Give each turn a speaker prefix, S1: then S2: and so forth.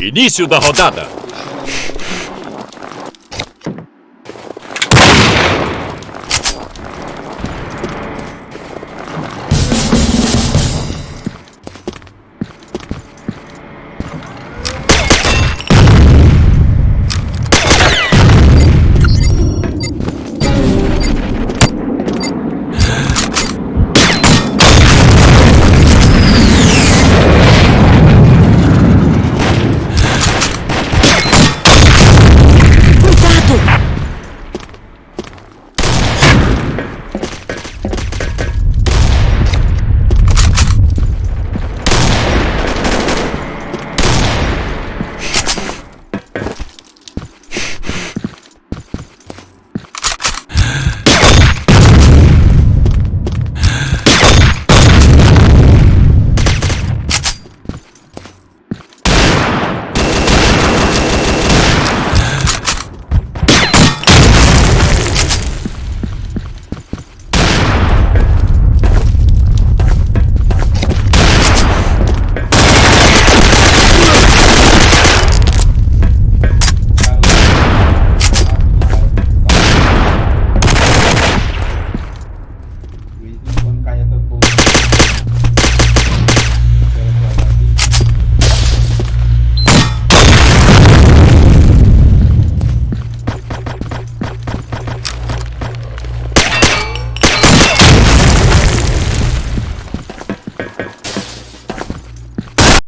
S1: Início da rodada. えっ?